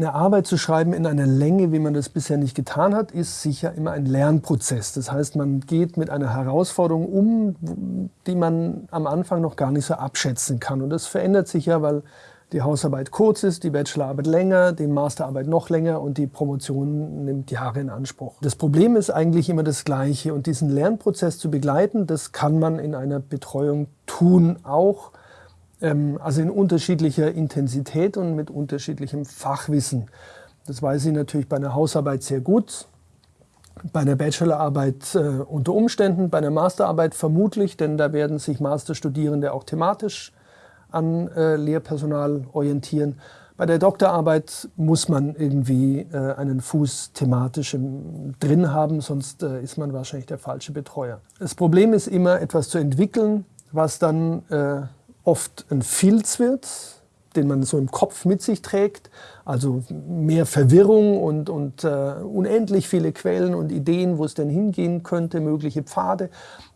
eine Arbeit zu schreiben in einer Länge, wie man das bisher nicht getan hat, ist sicher immer ein Lernprozess. Das heißt, man geht mit einer Herausforderung um, die man am Anfang noch gar nicht so abschätzen kann. Und das verändert sich ja, weil die Hausarbeit kurz ist, die Bachelorarbeit länger, die Masterarbeit noch länger und die Promotion nimmt Jahre in Anspruch. Das Problem ist eigentlich immer das Gleiche und diesen Lernprozess zu begleiten, das kann man in einer Betreuung tun, auch also in unterschiedlicher Intensität und mit unterschiedlichem Fachwissen. Das weiß ich natürlich bei einer Hausarbeit sehr gut, bei einer Bachelorarbeit äh, unter Umständen, bei einer Masterarbeit vermutlich, denn da werden sich Masterstudierende auch thematisch an äh, Lehrpersonal orientieren. Bei der Doktorarbeit muss man irgendwie äh, einen Fuß thematisch im, drin haben, sonst äh, ist man wahrscheinlich der falsche Betreuer. Das Problem ist immer, etwas zu entwickeln, was dann äh, oft ein Filz wird, den man so im Kopf mit sich trägt. Also mehr Verwirrung und, und äh, unendlich viele Quellen und Ideen, wo es denn hingehen könnte, mögliche Pfade.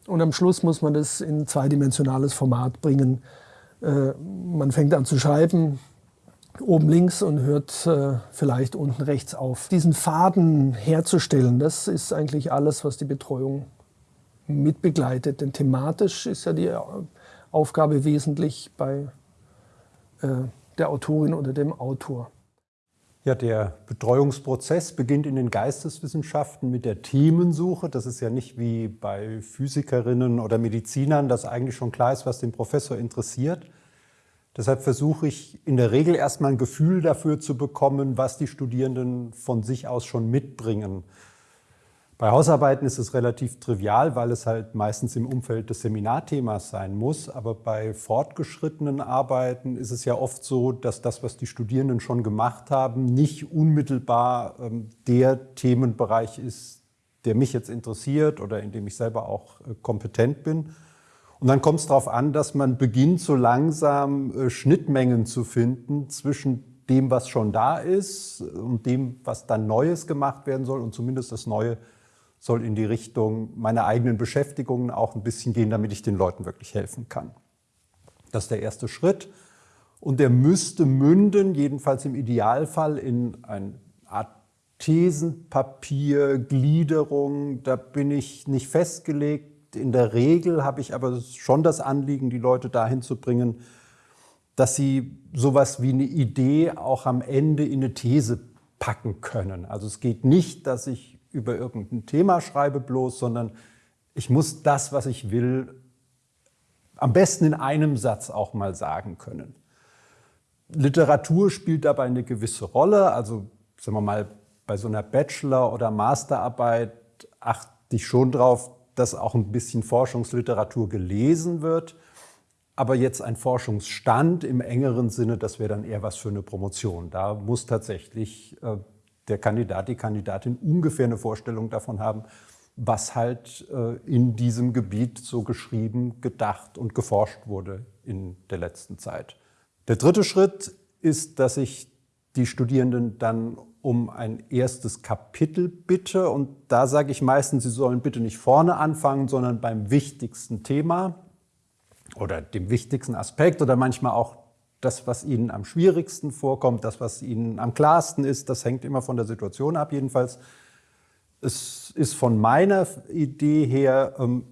Und am Schluss muss man das in zweidimensionales Format bringen. Äh, man fängt an zu schreiben, oben links und hört äh, vielleicht unten rechts auf. Diesen Faden herzustellen, das ist eigentlich alles, was die Betreuung mitbegleitet. Denn thematisch ist ja die Aufgabe wesentlich bei äh, der Autorin oder dem Autor. Ja, der Betreuungsprozess beginnt in den Geisteswissenschaften mit der Themensuche. Das ist ja nicht wie bei Physikerinnen oder Medizinern, dass eigentlich schon klar ist, was den Professor interessiert. Deshalb versuche ich in der Regel erstmal ein Gefühl dafür zu bekommen, was die Studierenden von sich aus schon mitbringen. Bei Hausarbeiten ist es relativ trivial, weil es halt meistens im Umfeld des Seminarthemas sein muss. Aber bei fortgeschrittenen Arbeiten ist es ja oft so, dass das, was die Studierenden schon gemacht haben, nicht unmittelbar ähm, der Themenbereich ist, der mich jetzt interessiert oder in dem ich selber auch äh, kompetent bin. Und dann kommt es darauf an, dass man beginnt, so langsam äh, Schnittmengen zu finden zwischen dem, was schon da ist und dem, was dann Neues gemacht werden soll und zumindest das Neue soll in die Richtung meiner eigenen Beschäftigungen auch ein bisschen gehen, damit ich den Leuten wirklich helfen kann. Das ist der erste Schritt. Und der müsste münden, jedenfalls im Idealfall, in eine Art Thesenpapier, Gliederung. Da bin ich nicht festgelegt. In der Regel habe ich aber schon das Anliegen, die Leute dahin zu bringen, dass sie sowas wie eine Idee auch am Ende in eine These packen können. Also es geht nicht, dass ich über irgendein Thema schreibe bloß, sondern ich muss das, was ich will, am besten in einem Satz auch mal sagen können. Literatur spielt dabei eine gewisse Rolle. Also sagen wir mal, bei so einer Bachelor- oder Masterarbeit achte ich schon darauf, dass auch ein bisschen Forschungsliteratur gelesen wird. Aber jetzt ein Forschungsstand im engeren Sinne, das wäre dann eher was für eine Promotion. Da muss tatsächlich äh, der Kandidat, die Kandidatin ungefähr eine Vorstellung davon haben, was halt äh, in diesem Gebiet so geschrieben, gedacht und geforscht wurde in der letzten Zeit. Der dritte Schritt ist, dass ich die Studierenden dann um ein erstes Kapitel bitte. Und da sage ich meistens, sie sollen bitte nicht vorne anfangen, sondern beim wichtigsten Thema oder dem wichtigsten Aspekt oder manchmal auch das, was Ihnen am schwierigsten vorkommt, das, was Ihnen am klarsten ist, das hängt immer von der Situation ab. Jedenfalls, es ist von meiner Idee her ähm,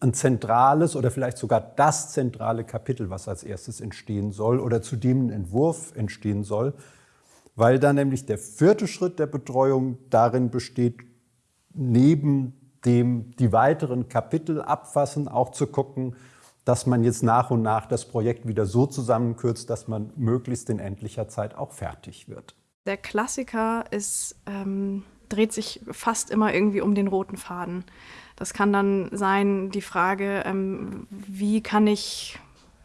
ein zentrales oder vielleicht sogar das zentrale Kapitel, was als erstes entstehen soll oder zu dem ein Entwurf entstehen soll, weil dann nämlich der vierte Schritt der Betreuung darin besteht, neben dem die weiteren Kapitel abfassen, auch zu gucken, dass man jetzt nach und nach das Projekt wieder so zusammenkürzt, dass man möglichst in endlicher Zeit auch fertig wird. Der Klassiker ist, ähm, dreht sich fast immer irgendwie um den roten Faden. Das kann dann sein die Frage, ähm, wie kann ich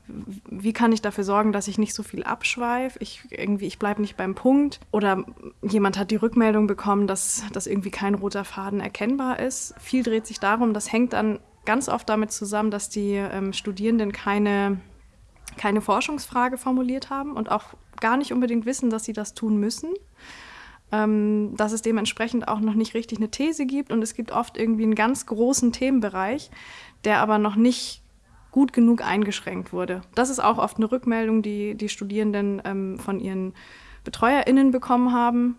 wie kann ich dafür sorgen, dass ich nicht so viel abschweife? Ich, ich bleibe nicht beim Punkt. Oder jemand hat die Rückmeldung bekommen, dass, dass irgendwie kein roter Faden erkennbar ist. Viel dreht sich darum, das hängt dann ganz oft damit zusammen, dass die ähm, Studierenden keine, keine Forschungsfrage formuliert haben und auch gar nicht unbedingt wissen, dass sie das tun müssen. Ähm, dass es dementsprechend auch noch nicht richtig eine These gibt und es gibt oft irgendwie einen ganz großen Themenbereich, der aber noch nicht gut genug eingeschränkt wurde. Das ist auch oft eine Rückmeldung, die die Studierenden ähm, von ihren BetreuerInnen bekommen haben,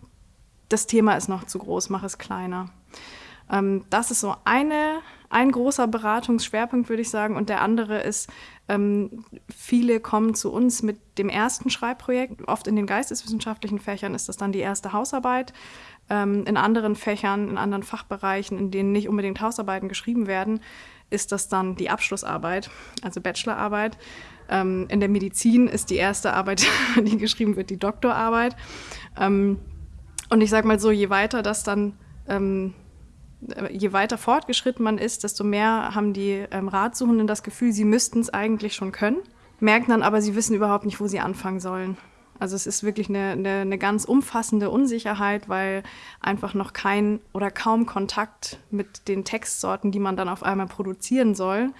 das Thema ist noch zu groß, mach es kleiner. Ähm, das ist so eine, ein großer Beratungsschwerpunkt, würde ich sagen. Und der andere ist, ähm, viele kommen zu uns mit dem ersten Schreibprojekt. Oft in den geisteswissenschaftlichen Fächern ist das dann die erste Hausarbeit. Ähm, in anderen Fächern, in anderen Fachbereichen, in denen nicht unbedingt Hausarbeiten geschrieben werden, ist das dann die Abschlussarbeit, also Bachelorarbeit. Ähm, in der Medizin ist die erste Arbeit, die geschrieben wird, die Doktorarbeit. Ähm, und ich sage mal so, je weiter das dann ähm, je weiter fortgeschritten man ist, desto mehr haben die ähm, Ratsuchenden das Gefühl, sie müssten es eigentlich schon können, merken dann aber, sie wissen überhaupt nicht, wo sie anfangen sollen. Also es ist wirklich eine, eine, eine, ganz umfassende Unsicherheit, weil einfach noch kein oder kaum Kontakt mit den Textsorten, die man dann auf einmal produzieren soll,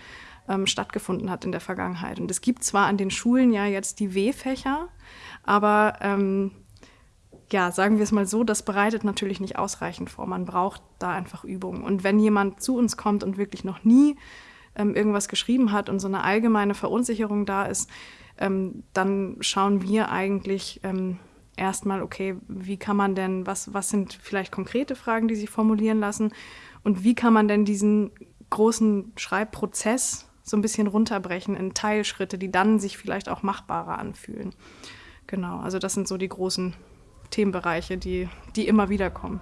ähm, stattgefunden hat in der Vergangenheit. Und es gibt zwar an den Schulen ja jetzt die W-Fächer, aber ähm, ja, sagen wir es mal so, das bereitet natürlich nicht ausreichend vor. Man braucht da einfach Übung. Und wenn jemand zu uns kommt und wirklich noch nie ähm, irgendwas geschrieben hat und so eine allgemeine Verunsicherung da ist, ähm, dann schauen wir eigentlich ähm, erstmal, okay, wie kann man denn, was, was sind vielleicht konkrete Fragen, die sich formulieren lassen und wie kann man denn diesen großen Schreibprozess so ein bisschen runterbrechen in Teilschritte, die dann sich vielleicht auch machbarer anfühlen. Genau, also das sind so die großen Themenbereiche, die, die immer wieder kommen.